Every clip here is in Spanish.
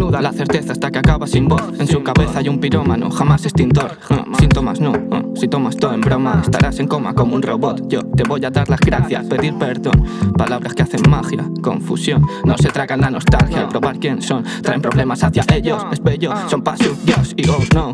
Desnuda la certeza hasta que acaba sin voz. En su cabeza hay un pirómano, jamás extintor. Uh, Síntomas no, uh, si tomas todo en broma Estarás en coma como un robot. Yo te voy a dar las gracias, pedir perdón. Palabras que hacen magia, confusión. No se tragan la nostalgia al probar quién son. Traen problemas hacia ellos, es bello Son Dios. Y oh no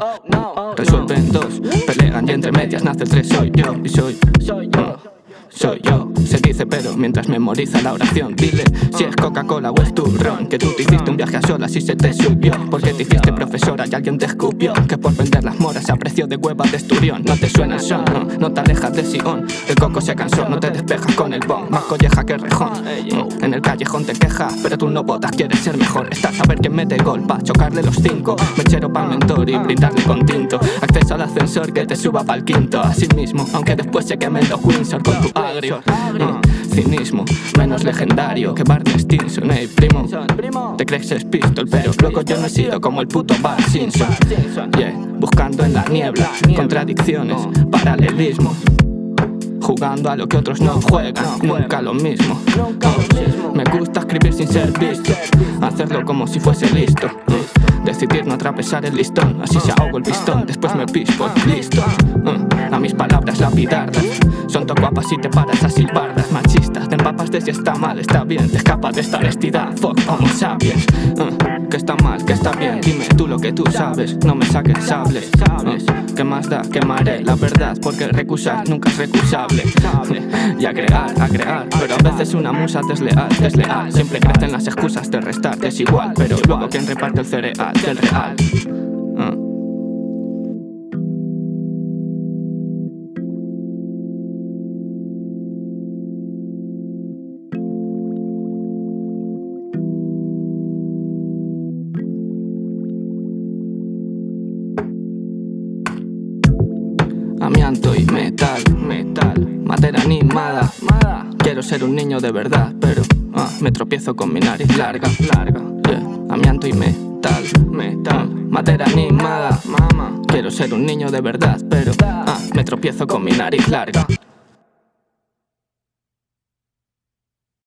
Resuelven dos, pelean y entre medias nace el tres Soy yo y soy, soy yo soy yo Se dice pero mientras memoriza la oración Dile si es Coca-Cola o es turrón Que tú te hiciste un viaje a solas y se te subió. Porque te hiciste profesora y alguien te escupió Que por vender las moras a precio de hueva de esturión. No te suena el son, no, te alejas de Sion. El coco se cansó, no te despejas con el bon. Más colleja que rejón. En el callejón te quejas, pero tú no votas Quieres ser mejor, estás a ver quién mete gol Pa' chocarle los cinco, mechero pa' mentor Y brindarle con tinto. Acceso al ascensor que te suba pa'l quinto. Así mismo, aunque después se quemen los Windsor con tu agrio Cinismo, menos legendario que Barney Stinson. Ey, primo, te crees es pistol Pero luego yo no he sido como el puto Bart Simpson. Yeah, buscando en la niebla Contradicciones, paralelismos Jugando a lo que otros no juegan, nunca lo mismo. Me gusta escribir sin ser visto Hacerlo como si fuese listo. Decidir no atravesar el listón Así se ahogo el pistón, después me pispo, listo A mis palabras lapidarlas Son tan guapas y te paras a silbarlas. Machistas, te empapas de si está mal, está bien. Te escapas de esta honestidad, fuck homo sapiens. Uh, Que está mal, que está bien, dime tú lo que tú sabes No me saques sables, sabes ¿Qué más da? Quemaré la verdad Porque recusar nunca es recusable. Y agregar, agregar Pero a veces una musa desleal, desleal. Siempre crecen las excusas de restar, es igual Pero luego quien reparte el cereal del real Amianto y metal, metal, madera animada. Quiero ser un niño de verdad, pero ah, me tropiezo con mi nariz larga, larga. Amianto y metal, metal, madera animada. Quiero ser un niño de verdad, pero ah, me tropiezo con mi nariz larga